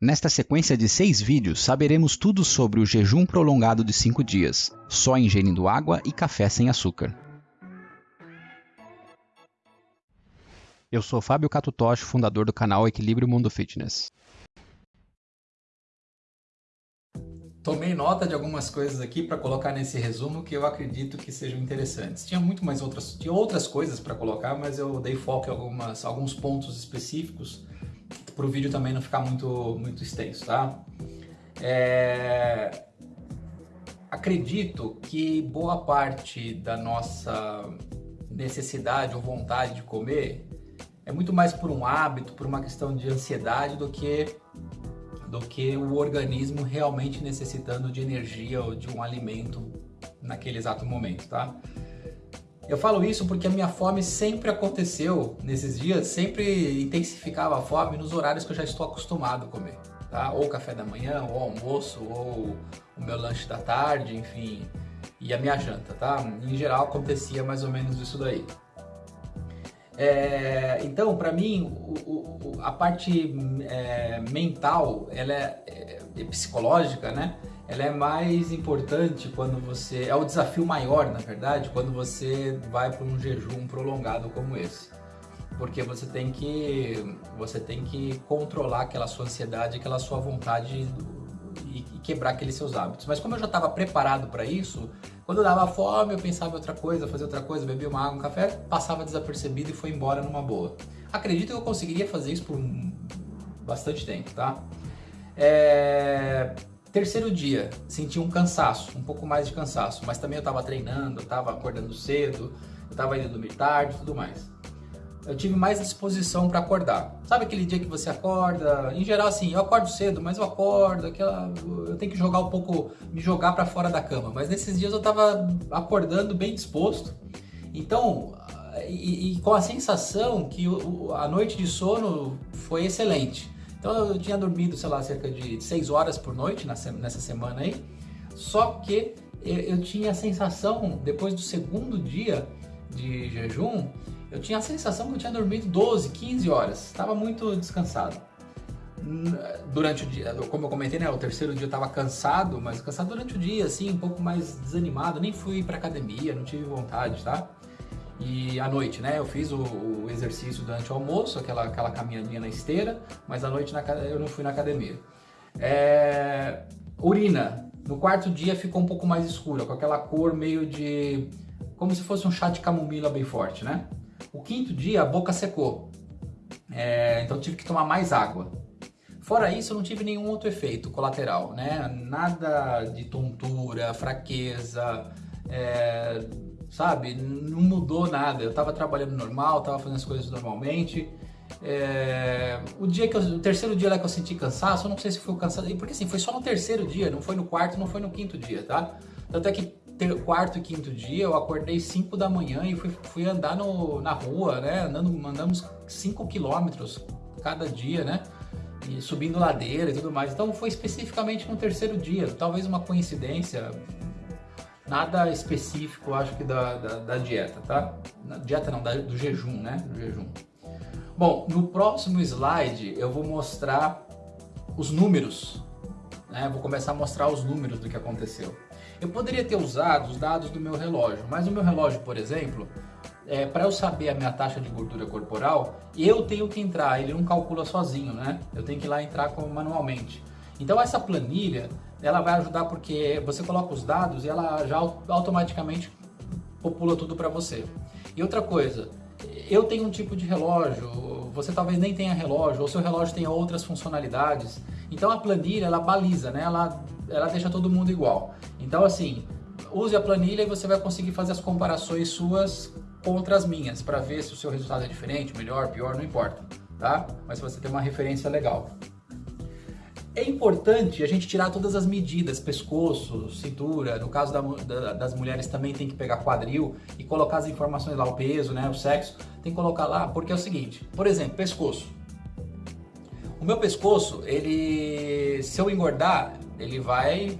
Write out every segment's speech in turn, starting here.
Nesta sequência de seis vídeos, saberemos tudo sobre o jejum prolongado de 5 dias, só ingerindo água e café sem açúcar. Eu sou Fábio Catutoshi, fundador do canal Equilíbrio Mundo Fitness. Tomei nota de algumas coisas aqui para colocar nesse resumo que eu acredito que sejam interessantes. Tinha muito mais outras, tinha outras coisas para colocar, mas eu dei foco em algumas, alguns pontos específicos para o vídeo também não ficar muito, muito extenso, tá? É... Acredito que boa parte da nossa necessidade ou vontade de comer é muito mais por um hábito, por uma questão de ansiedade do que do que o organismo realmente necessitando de energia ou de um alimento naquele exato momento, tá? Eu falo isso porque a minha fome sempre aconteceu nesses dias, sempre intensificava a fome nos horários que eu já estou acostumado a comer, tá? Ou café da manhã, ou almoço, ou o meu lanche da tarde, enfim, e a minha janta, tá? Em geral acontecia mais ou menos isso daí. É, então, para mim, o, o, a parte é, mental, ela é, é, é psicológica, né? Ela é mais importante quando você... É o desafio maior, na verdade, quando você vai para um jejum prolongado como esse. Porque você tem que, você tem que controlar aquela sua ansiedade, aquela sua vontade e, e quebrar aqueles seus hábitos. Mas como eu já estava preparado para isso, quando eu dava fome, eu pensava em outra coisa, fazia outra coisa, bebia uma água, um café, passava desapercebido e foi embora numa boa. Acredito que eu conseguiria fazer isso por bastante tempo, tá? É... Terceiro dia, senti um cansaço, um pouco mais de cansaço, mas também eu estava treinando, eu estava acordando cedo, eu estava indo dormir tarde e tudo mais. Eu tive mais disposição para acordar. Sabe aquele dia que você acorda? Em geral, assim, eu acordo cedo, mas eu acordo, aquela, eu tenho que jogar um pouco, me jogar para fora da cama. Mas nesses dias eu estava acordando bem disposto. Então, e, e, com a sensação que a noite de sono foi excelente. Então eu tinha dormido, sei lá, cerca de 6 horas por noite nessa semana aí. Só que eu tinha a sensação, depois do segundo dia de jejum, eu tinha a sensação que eu tinha dormido 12, 15 horas. Estava muito descansado. Durante o dia, como eu comentei, né, o terceiro dia eu estava cansado, mas cansado durante o dia, assim, um pouco mais desanimado. Nem fui para academia, não tive vontade, tá? E à noite, né, eu fiz o, o, exercício durante o almoço, aquela, aquela caminhadinha na esteira, mas à noite na, eu não fui na academia. É, urina, no quarto dia ficou um pouco mais escura, com aquela cor meio de... como se fosse um chá de camomila bem forte, né? O quinto dia a boca secou, é, então tive que tomar mais água. Fora isso, eu não tive nenhum outro efeito colateral, né? Nada de tontura, fraqueza, é, sabe? Não mudou nada. Eu tava trabalhando normal, tava fazendo as coisas normalmente. É... O dia que eu... o terceiro dia lá que eu senti cansaço, eu não sei se foi o cansaço, porque assim, foi só no terceiro dia, não foi no quarto, não foi no quinto dia, tá? Tanto é que ter... quarto e quinto dia eu acordei 5 da manhã e fui, fui andar no... na rua, né? Andando, andamos 5 quilômetros cada dia, né? E subindo ladeira e tudo mais. Então foi especificamente no terceiro dia, talvez uma coincidência, nada específico, acho que da, da, da dieta, tá? Na dieta não, da, do jejum, né? Do jejum. Bom, no próximo slide eu vou mostrar os números, né? Vou começar a mostrar os números do que aconteceu. Eu poderia ter usado os dados do meu relógio, mas o meu relógio, por exemplo, é, para eu saber a minha taxa de gordura corporal, eu tenho que entrar, ele não calcula sozinho, né? Eu tenho que ir lá entrar manualmente. Então essa planilha, ela vai ajudar porque você coloca os dados e ela já automaticamente popula tudo para você. E outra coisa, eu tenho um tipo de relógio, você talvez nem tenha relógio, ou seu relógio tenha outras funcionalidades. Então a planilha, ela baliza, né? Ela, ela deixa todo mundo igual. Então assim, use a planilha e você vai conseguir fazer as comparações suas contra as minhas, para ver se o seu resultado é diferente, melhor, pior, não importa, tá? Mas você tem uma referência legal. É importante a gente tirar todas as medidas, pescoço, cintura, no caso da, da, das mulheres também tem que pegar quadril e colocar as informações lá, o peso, né, o sexo, tem que colocar lá, porque é o seguinte, por exemplo, pescoço. O meu pescoço, ele, se eu engordar, ele vai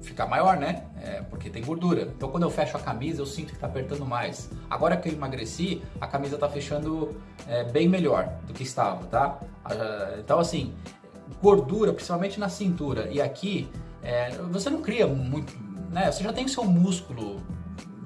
ficar maior, né? É, porque tem gordura. Então quando eu fecho a camisa, eu sinto que está apertando mais. Agora que eu emagreci, a camisa está fechando é, bem melhor do que estava, tá? Ah, então assim, gordura, principalmente na cintura e aqui, é, você não cria muito, né? Você já tem o seu músculo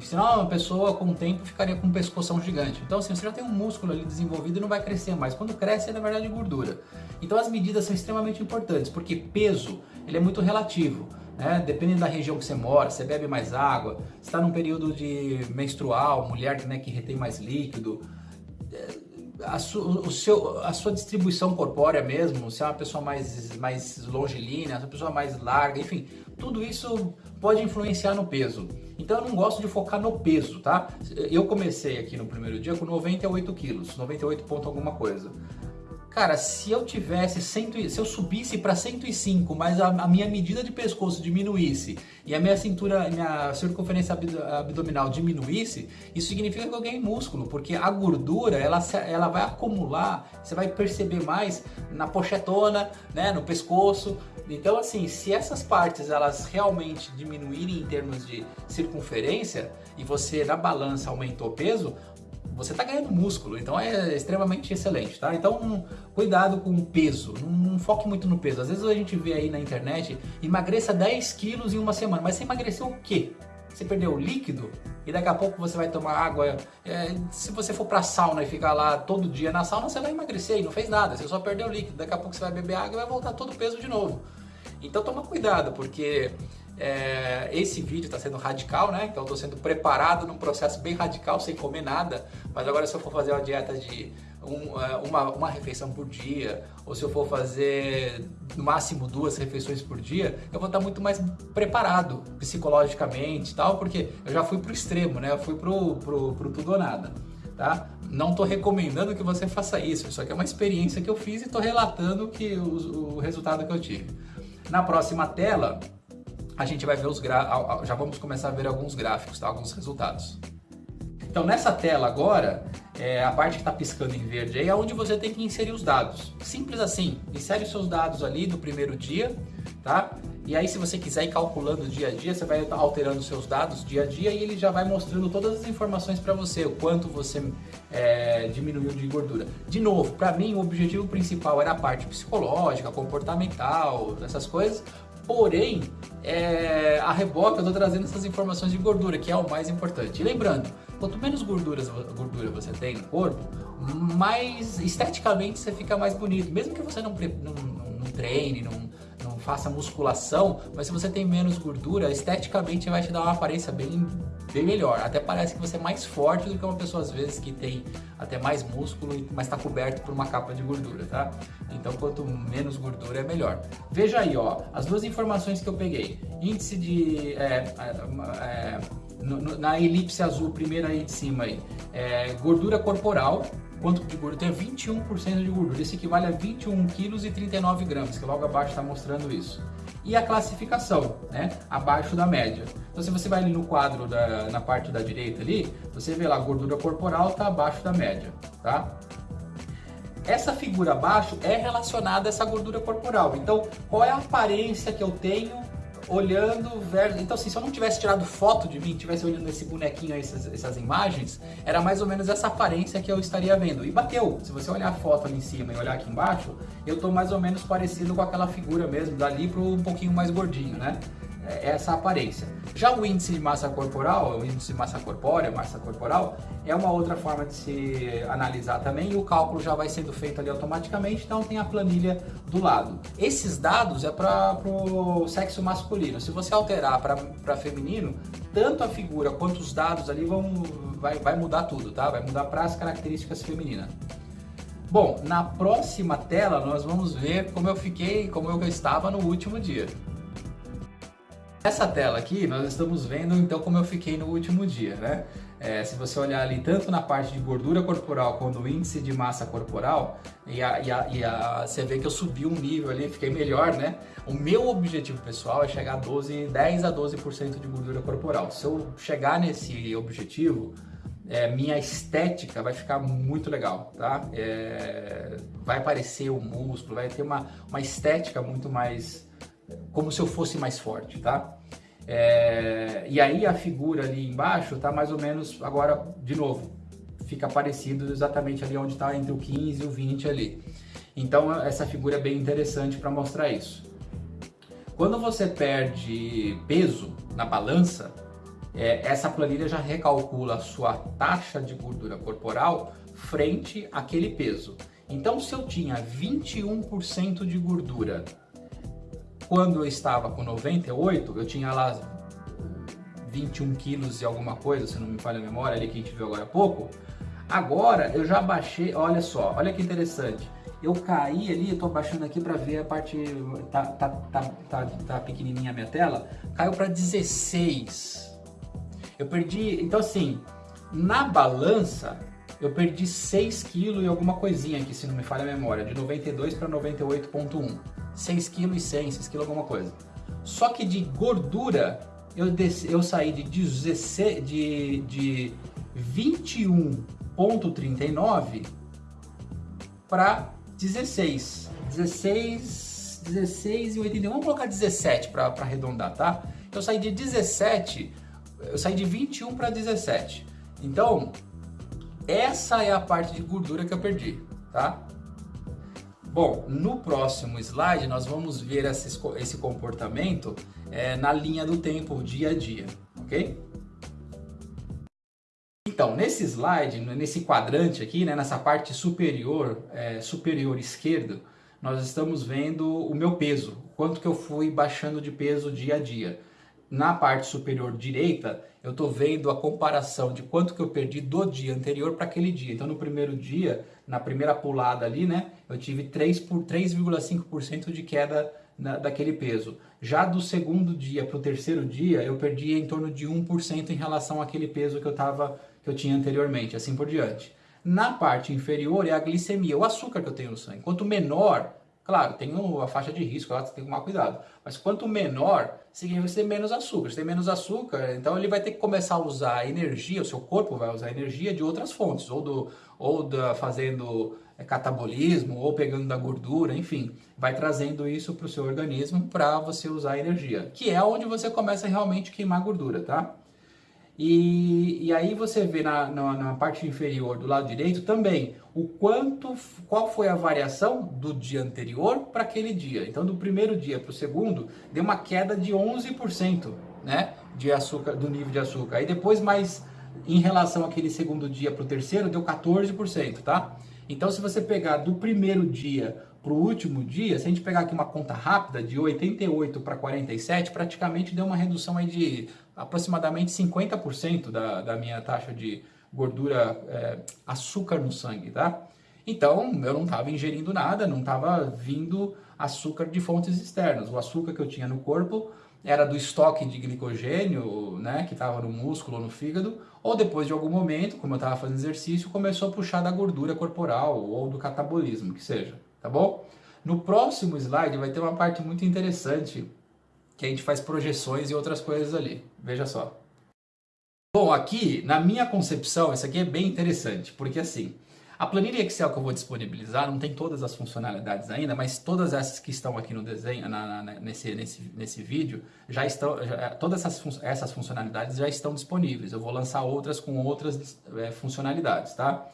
Senão uma pessoa com o tempo ficaria com um pescoção gigante. Então assim, você já tem um músculo ali desenvolvido e não vai crescer mais. Quando cresce é na verdade gordura. Então as medidas são extremamente importantes, porque peso ele é muito relativo. Né? Dependendo da região que você mora, você bebe mais água, está num período de menstrual, mulher né, que retém mais líquido, é, a, su, o seu, a sua distribuição corpórea mesmo, se é uma pessoa mais, mais longilínea, se é uma pessoa mais larga, enfim, tudo isso pode influenciar no peso. Então eu não gosto de focar no peso, tá? Eu comecei aqui no primeiro dia com 98 quilos, 98 ponto alguma coisa. Cara, se eu tivesse, cento, se eu subisse para 105, mas a, a, minha medida de pescoço diminuísse e a minha cintura, minha circunferência abdominal diminuísse, isso significa que eu ganhei músculo, porque a gordura, ela, ela vai acumular, você vai perceber mais na pochetona, né, no pescoço. Então, assim, se essas partes elas realmente diminuírem em termos de circunferência e você na balança aumentou o peso, você está ganhando músculo, então é extremamente excelente, tá? Então, cuidado com o peso, não, não, foque muito no peso. Às vezes a gente vê aí na internet, emagreça 10 quilos em uma semana, mas você emagreceu o quê? Você perdeu o líquido e daqui a pouco você vai tomar água. É, se você for pra sauna e ficar lá todo dia na sauna, você vai emagrecer e não fez nada, você só perdeu o líquido. Daqui a pouco você vai beber água e vai voltar todo o peso de novo. Então toma cuidado, porque é, esse vídeo está sendo radical, né? Então estou sendo preparado num processo bem radical, sem comer nada. Mas agora se eu for fazer uma dieta de um, é, uma, uma refeição por dia, ou se eu for fazer no máximo duas refeições por dia, eu vou estar muito mais preparado psicologicamente e tal, porque eu já fui pro extremo, né? Eu fui pro, pro, pro tudo ou nada, tá? Não estou recomendando que você faça isso, isso aqui é uma experiência que eu fiz e estou relatando que o, o resultado que eu tive. Na próxima tela, a gente vai ver os já vamos começar a ver alguns gráficos, tá? alguns resultados. Então nessa tela agora, é, a parte que está piscando em verde aí é onde você tem que inserir os dados. Simples assim, insere os seus dados ali do primeiro dia, tá? E aí se você quiser ir calculando dia a dia, você vai alterando os seus dados dia a dia e ele já vai mostrando todas as informações para você, o quanto você é, diminuiu de gordura. De novo, para mim o objetivo principal era a parte psicológica, comportamental, essas coisas, Porém, é, a reboca eu estou trazendo essas informações de gordura, que é o mais importante. E lembrando, quanto menos gorduras, gordura você tem no corpo, mais esteticamente você fica mais bonito. Mesmo que você não, não, não, treine, não faça musculação, mas se você tem menos gordura, esteticamente vai te dar uma aparência bem, bem melhor. Até parece que você é mais forte do que uma pessoa às vezes que tem até mais músculo, mas está coberto por uma capa de gordura, tá? Então quanto menos gordura é melhor. Veja aí, ó, as duas informações que eu peguei. Índice de... É, é, no, na elipse azul, primeira aí de cima aí, é, gordura corporal, quanto de gordura? Tem 21% de gordura, isso equivale a 21 quilos e 39 gramas, que logo abaixo está mostrando isso. E a classificação, né, abaixo da média. Então se você vai ali no quadro, da, na parte da direita ali, você vê lá, gordura corporal está abaixo da média, tá? Essa figura abaixo é relacionada a essa gordura corporal. Então, qual é a aparência que eu tenho olhando versus... Então, assim, se eu não tivesse tirado foto de mim, tivesse olhando esse bonequinho essas, essas imagens, era mais ou menos essa aparência que eu estaria vendo. E bateu. Se você olhar a foto ali em cima e olhar aqui embaixo, eu tô mais ou menos parecido com aquela figura mesmo, dali pro um pouquinho mais gordinho, né? É, essa aparência. Já o índice de massa corporal, o índice de massa corpórea, massa corporal, é uma outra forma de se analisar também e o cálculo já vai sendo feito ali automaticamente, então tem a planilha do lado. Esses dados é para o sexo masculino. Se você alterar para feminino, tanto a figura quanto os dados ali vão vai, vai mudar tudo, tá? Vai mudar para as características femininas. Bom, na próxima tela nós vamos ver como eu fiquei, como eu estava no último dia. Nessa tela aqui, nós estamos vendo então como eu fiquei no último dia, né? É, se você olhar ali tanto na parte de gordura corporal quanto o índice de massa corporal, e, a, e, a, e a, você vê que eu subi um nível ali, fiquei melhor, né? O meu objetivo pessoal é chegar a 12, 10 a 12% de gordura corporal. Se eu chegar nesse objetivo, é, minha estética vai ficar muito legal, tá? É, vai aparecer o músculo, vai ter uma, uma estética muito mais como se eu fosse mais forte, tá? É, e aí a figura ali embaixo tá mais ou menos, agora, de novo, fica parecido exatamente ali onde está entre o 15 e o 20 ali. Então essa figura é bem interessante para mostrar isso. Quando você perde peso na balança, é, essa planilha já recalcula a sua taxa de gordura corporal frente àquele peso. Então, se eu tinha 21% de gordura quando eu estava com 98, eu tinha lá 21 quilos e alguma coisa, se não me falha a memória, ali que a gente viu agora há pouco. Agora eu já baixei, olha só, olha que interessante. Eu caí ali, eu tô baixando aqui para ver a parte, tá, tá, tá, tá, tá pequenininha a minha tela, caiu para 16. Eu perdi, então assim, na balança, eu perdi 6 quilos e alguma coisinha aqui, se não me falha a memória, de 92 para 98.1. 6 quilos e 100, 6 quilos alguma coisa. Só que de gordura, eu, desci, eu saí de, 16, de, de 21.39 para 16. 16, 16 e 81. Vamos colocar 17 para arredondar, tá? Eu saí de 17, eu saí de 21 para 17. Então, essa é a parte de gordura que eu perdi, tá? Bom, no próximo slide nós vamos ver esse, esse comportamento é, na linha do tempo, dia a dia, ok? Então, nesse slide, nesse quadrante aqui, né, nessa parte superior, é, superior esquerdo, nós estamos vendo o meu peso, quanto que eu fui baixando de peso dia a dia. Na parte superior direita, eu estou vendo a comparação de quanto que eu perdi do dia anterior para aquele dia. Então, no primeiro dia, na primeira pulada ali, né, eu tive 3,5% de queda na, daquele peso. Já do segundo dia para o terceiro dia, eu perdi em torno de 1% em relação àquele peso que eu tava que eu tinha anteriormente, assim por diante. Na parte inferior é a glicemia, o açúcar que eu tenho no sangue. Quanto menor, claro, tem a faixa de risco, lá você tem que tomar cuidado. Mas quanto menor, significa você tem menos açúcar. Se tem menos açúcar, então ele vai ter que começar a usar energia, o seu corpo vai usar energia de outras fontes, ou, do, ou da, fazendo é, catabolismo, ou pegando da gordura, enfim. Vai trazendo isso para o seu organismo para você usar energia, que é onde você começa realmente a queimar gordura, tá? E, e aí você vê na, na, na, parte inferior do lado direito também o quanto, qual foi a variação do dia anterior para aquele dia. Então do primeiro dia para o segundo deu uma queda de 11%, né, de açúcar, do nível de açúcar. Aí depois mais em relação àquele segundo dia para o terceiro deu 14%, tá? Então se você pegar do primeiro dia para o último dia, se a gente pegar aqui uma conta rápida de 88 para 47, praticamente deu uma redução aí de aproximadamente 50% da, da minha taxa de gordura, é, açúcar no sangue, tá? Então, eu não estava ingerindo nada, não estava vindo açúcar de fontes externas. O açúcar que eu tinha no corpo era do estoque de glicogênio, né, que estava no músculo ou no fígado, ou depois de algum momento, como eu estava fazendo exercício, começou a puxar da gordura corporal ou do catabolismo, que seja, tá bom? No próximo slide vai ter uma parte muito interessante que a gente faz projeções e outras coisas ali. Veja só. Bom, aqui, na minha concepção, isso aqui é bem interessante, porque assim, a planilha Excel que eu vou disponibilizar não tem todas as funcionalidades ainda, mas todas essas que estão aqui no desenho, na, na, nesse, nesse, nesse vídeo, já estão, já, todas essas, essas funcionalidades já estão disponíveis. Eu vou lançar outras com outras é, funcionalidades, tá?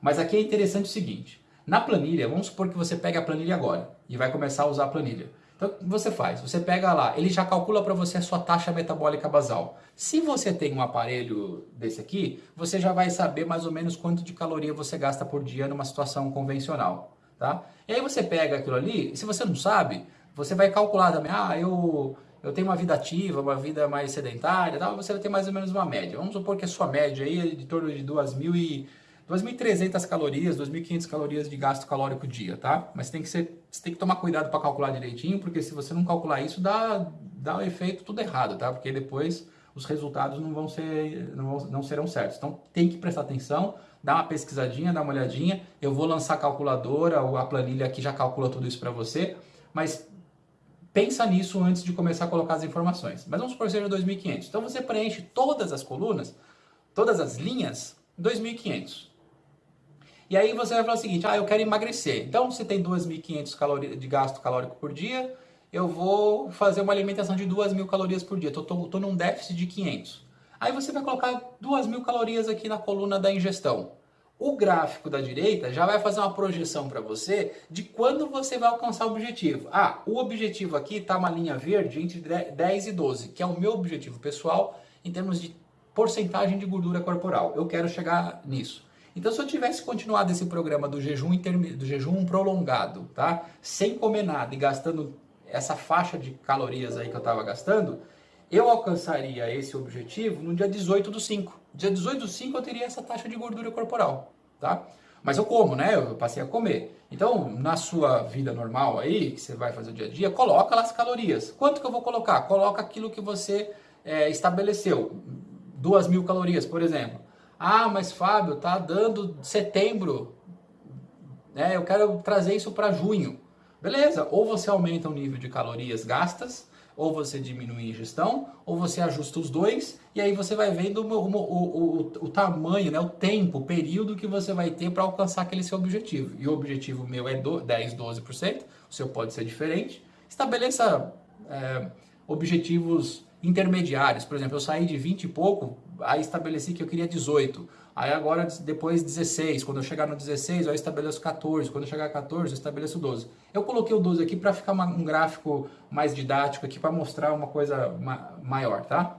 Mas aqui é interessante o seguinte, na planilha, vamos supor que você pega a planilha agora e vai começar a usar a planilha. Então, o que você faz? Você pega lá, ele já calcula para você a sua taxa metabólica basal. Se você tem um aparelho desse aqui, você já vai saber mais ou menos quanto de caloria você gasta por dia numa situação convencional, tá? E aí você pega aquilo ali, se você não sabe, você vai calcular também, ah, eu, eu tenho uma vida ativa, uma vida mais sedentária, tal, você vai ter mais ou menos uma média. Vamos supor que a sua média aí é de torno de 2.000 e 2.300 calorias, 2.500 calorias de gasto calórico dia, tá? Mas tem que ser, você tem que tomar cuidado para calcular direitinho, porque se você não calcular isso, dá, dá o efeito tudo errado, tá? Porque depois os resultados não vão ser, não, vão, não serão certos. Então tem que prestar atenção, dá uma pesquisadinha, dá uma olhadinha. Eu vou lançar a calculadora, ou a planilha aqui já calcula tudo isso para você, mas pensa nisso antes de começar a colocar as informações. Mas vamos supor que seja 2.500. Então você preenche todas as colunas, todas as linhas, 2.500. E aí você vai falar o seguinte, ah, eu quero emagrecer. Então, se tem 2.500 calorias de gasto calórico por dia, eu vou fazer uma alimentação de 2.000 calorias por dia. Estou num déficit de 500. Aí você vai colocar 2.000 calorias aqui na coluna da ingestão. O gráfico da direita já vai fazer uma projeção para você de quando você vai alcançar o objetivo. Ah, o objetivo aqui está uma linha verde entre 10 e 12, que é o meu objetivo pessoal em termos de porcentagem de gordura corporal. Eu quero chegar nisso. Então, se eu tivesse continuado esse programa do jejum, do jejum prolongado, tá? Sem comer nada e gastando essa faixa de calorias aí que eu estava gastando, eu alcançaria esse objetivo no dia 18 do 5. Dia 18 do 5 eu teria essa taxa de gordura corporal, tá? Mas eu como, né? Eu passei a comer. Então, na sua vida normal aí, que você vai fazer o dia a dia, coloca lá as calorias. Quanto que eu vou colocar? Coloca aquilo que você é, estabeleceu. Duas mil calorias, por exemplo. Ah, mas Fábio, tá dando setembro. Né? Eu quero trazer isso para junho. Beleza, ou você aumenta o nível de calorias gastas, ou você diminui a ingestão, ou você ajusta os dois, e aí você vai vendo o, o, o, o tamanho, né, o tempo, o período que você vai ter para alcançar aquele seu objetivo. E o objetivo meu é do, 10, 12%, o seu pode ser diferente. Estabeleça é, objetivos intermediários. Por exemplo, eu saí de 20 e pouco, aí estabeleci que eu queria 18. Aí agora, depois 16. Quando eu chegar no 16, eu estabeleço 14. Quando eu chegar a 14, eu estabeleço 12. Eu coloquei o 12 aqui para ficar uma, um gráfico mais didático aqui, para mostrar uma coisa ma maior, tá?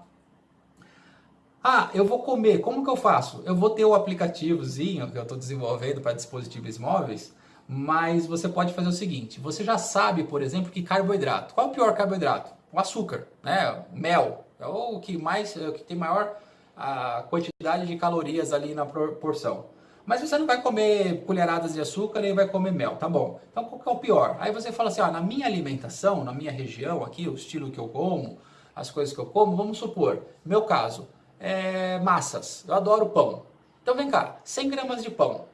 Ah, eu vou comer. Como que eu faço? Eu vou ter o aplicativozinho que eu estou desenvolvendo para dispositivos móveis, mas você pode fazer o seguinte. Você já sabe, por exemplo, que carboidrato. Qual é o pior carboidrato? O açúcar, né? O mel. É o que mais, é o que tem maior a quantidade de calorias ali na porção. Mas você não vai comer colheradas de açúcar nem vai comer mel, tá bom. Então qual que é o pior? Aí você fala assim, ó, na minha alimentação, na minha região aqui, o estilo que eu como, as coisas que eu como, vamos supor, meu caso, é massas, eu adoro pão. Então vem cá, 100 gramas de pão.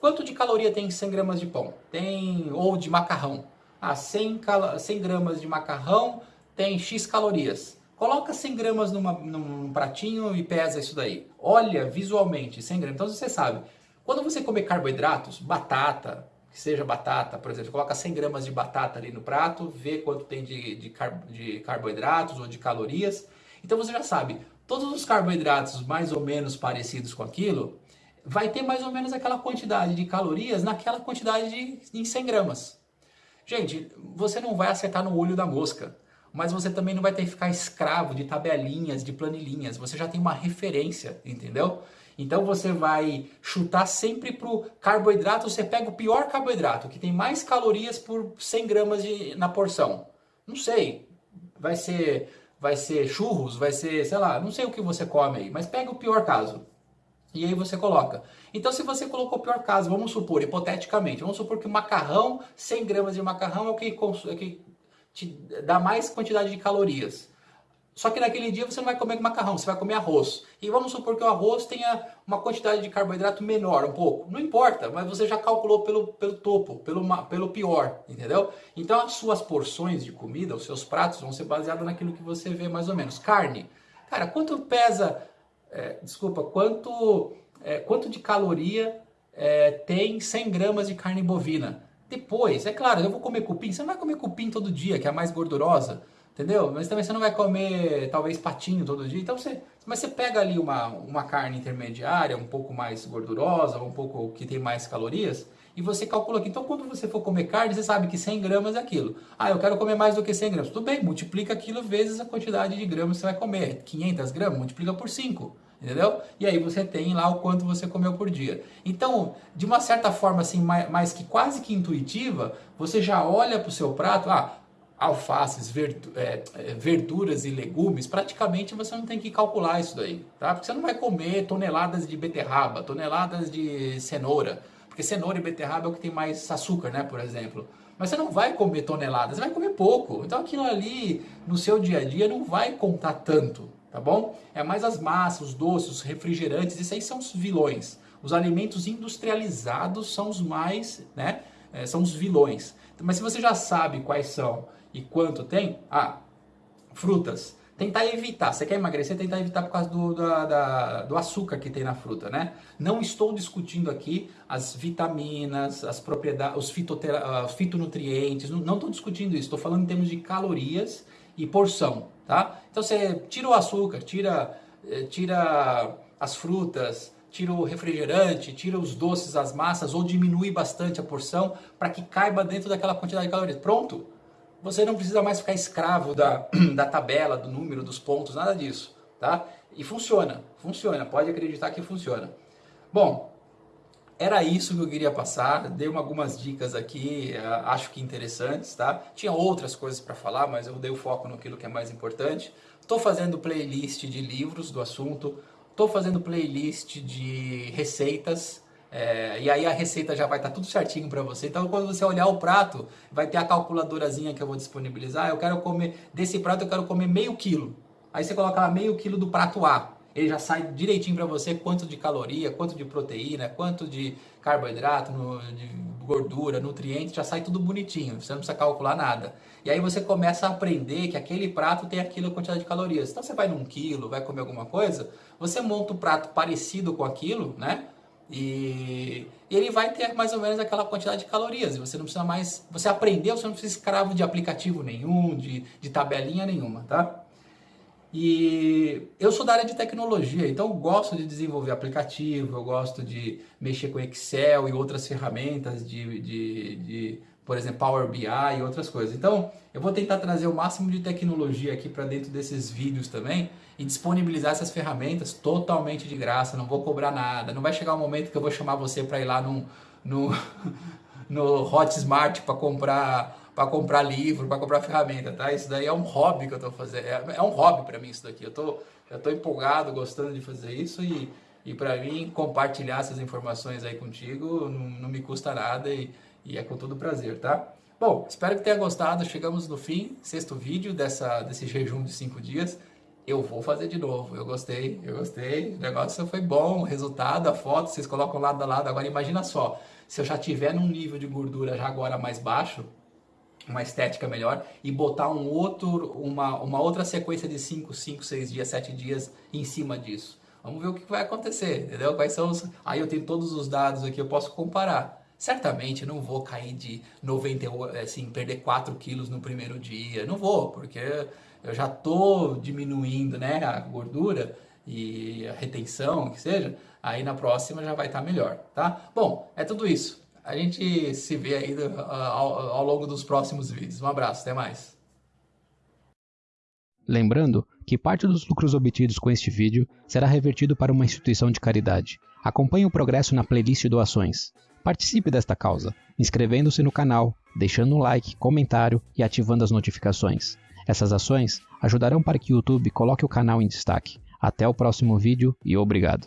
Quanto de caloria tem 100 gramas de pão? Tem, ou de macarrão. Ah, 100, 100 gramas de macarrão tem X calorias. Coloca 100 gramas numa, num pratinho e pesa isso daí. Olha visualmente 100 gramas. Então você sabe, quando você comer carboidratos, batata, que seja batata, por exemplo, coloca 100 gramas de batata ali no prato, vê quanto tem de, de, car de carboidratos ou de calorias. Então você já sabe, todos os carboidratos mais ou menos parecidos com aquilo, vai ter mais ou menos aquela quantidade de calorias naquela quantidade de, em 100 gramas. Gente, você não vai acertar no olho da mosca mas você também não vai ter que ficar escravo de tabelinhas, de planilhinhas. Você já tem uma referência, entendeu? Então você vai chutar sempre pro carboidrato, você pega o pior carboidrato, que tem mais calorias por 100 gramas de, na porção. Não sei, vai ser, vai ser churros, vai ser, sei lá, não sei o que você come aí, mas pega o pior caso. E aí você coloca. Então se você colocou o pior caso, vamos supor, hipoteticamente, vamos supor que o macarrão, 100 gramas de macarrão é o que, é que te dá mais quantidade de calorias. Só que naquele dia você não vai comer macarrão, você vai comer arroz. E vamos supor que o arroz tenha uma quantidade de carboidrato menor, um pouco. Não importa, mas você já calculou pelo, pelo topo, pelo, pelo pior, entendeu? Então as suas porções de comida, os seus pratos vão ser baseados naquilo que você vê mais ou menos. Carne. Cara, quanto pesa, é, desculpa, quanto, é, quanto de caloria é, tem 100 gramas de carne bovina? Depois, é claro, eu vou comer cupim. Você não vai comer cupim todo dia, que é a mais gordurosa, entendeu? Mas também você não vai comer, talvez, patinho todo dia. Então você, mas você pega ali uma, uma carne intermediária, um pouco mais gordurosa, um pouco que tem mais calorias, e você calcula aqui. Então, quando você for comer carne, você sabe que 100 gramas é aquilo. Ah, eu quero comer mais do que 100 gramas. Tudo bem, multiplica aquilo vezes a quantidade de gramas que você vai comer. 500 gramas, multiplica por 5 entendeu? E aí você tem lá o quanto você comeu por dia. Então, de uma certa forma assim, mais, que quase que intuitiva, você já olha para o seu prato, ah, alfaces, é, é, verduras e legumes, praticamente você não tem que calcular isso daí, tá? Porque você não vai comer toneladas de beterraba, toneladas de cenoura, porque cenoura e beterraba é o que tem mais açúcar, né, por exemplo. Mas você não vai comer toneladas, você vai comer pouco. Então aquilo ali no seu dia a dia não vai contar tanto, tá bom? É mais as massas, os doces, os refrigerantes, isso aí são os vilões. Os alimentos industrializados são os mais, né, é, são os vilões. Mas se você já sabe quais são e quanto tem, ah, frutas, tentar evitar. Você quer emagrecer, tentar evitar por causa do, da, da, do açúcar que tem na fruta, né? Não estou discutindo aqui as vitaminas, as propriedades, os, fitotera, os fitonutrientes, não estou discutindo isso. Estou falando em termos de calorias e porção, tá? Então você tira o açúcar, tira, eh, tira as frutas, tira o refrigerante, tira os doces, as massas ou diminui bastante a porção para que caiba dentro daquela quantidade de calorias. Pronto! Você não precisa mais ficar escravo da, da tabela, do número, dos pontos, nada disso, tá? E funciona, funciona, pode acreditar que funciona. Bom, era isso que eu queria passar, dei algumas dicas aqui, eh, acho que interessantes, tá? Tinha outras coisas para falar, mas eu dei o foco naquilo que é mais importante. Estou fazendo playlist de livros do assunto, estou fazendo playlist de receitas, é, e aí a receita já vai estar tá tudo certinho para você. Então quando você olhar o prato, vai ter a calculadorazinha que eu vou disponibilizar. Eu quero comer, desse prato eu quero comer meio quilo. Aí você coloca lá meio quilo do prato A ele já sai direitinho para você quanto de caloria, quanto de proteína, quanto de carboidrato, de gordura, nutrientes, já sai tudo bonitinho, você não precisa calcular nada. E aí você começa a aprender que aquele prato tem aquilo quantidade de calorias. Então você vai num quilo, vai comer alguma coisa, você monta um prato parecido com aquilo, né? E ele vai ter mais ou menos aquela quantidade de calorias. E você não precisa mais. Você aprendeu, você não precisa escravo de aplicativo nenhum, de, de tabelinha nenhuma, tá? E eu sou da área de tecnologia, então eu gosto de desenvolver aplicativo, eu gosto de mexer com Excel e outras ferramentas de, de, de por exemplo, Power BI e outras coisas. Então, eu vou tentar trazer o máximo de tecnologia aqui para dentro desses vídeos também e disponibilizar essas ferramentas totalmente de graça, não vou cobrar nada. Não vai chegar um momento que eu vou chamar você para ir lá no, no, no Hotmart para comprar para comprar livro, para comprar ferramenta, tá? Isso daí é um hobby que eu estou fazendo, é, é, um hobby para mim isso daqui. Eu tô, eu tô empolgado, gostando de fazer isso e, e para mim compartilhar essas informações aí contigo não, não me custa nada e, e, é com todo prazer, tá? Bom, espero que tenha gostado. Chegamos no fim, sexto vídeo dessa, desse jejum de cinco dias. Eu vou fazer de novo. Eu gostei, eu gostei. O negócio foi bom, o resultado, a foto, vocês colocam lado a lado. Agora imagina só, se eu já tiver num nível de gordura já agora mais baixo, uma estética melhor e botar um outro, uma, uma outra sequência de 5, 5, 6 dias, 7 dias em cima disso. Vamos ver o que vai acontecer, entendeu? Quais são os... Aí eu tenho todos os dados aqui, eu posso comparar. Certamente não vou cair de 90, assim, perder 4 quilos no primeiro dia. Não vou, porque eu já estou diminuindo né, a gordura e a retenção, que seja. Aí na próxima já vai estar tá melhor, tá? Bom, é tudo isso. A gente se vê aí ao, ao longo dos próximos vídeos. Um abraço, até mais. Lembrando que parte dos lucros obtidos com este vídeo será revertido para uma instituição de caridade. Acompanhe o progresso na playlist doações. Participe desta causa, inscrevendo-se no canal, deixando um like, comentário e ativando as notificações. Essas ações ajudarão para que o YouTube coloque o canal em destaque. Até o próximo vídeo e obrigado.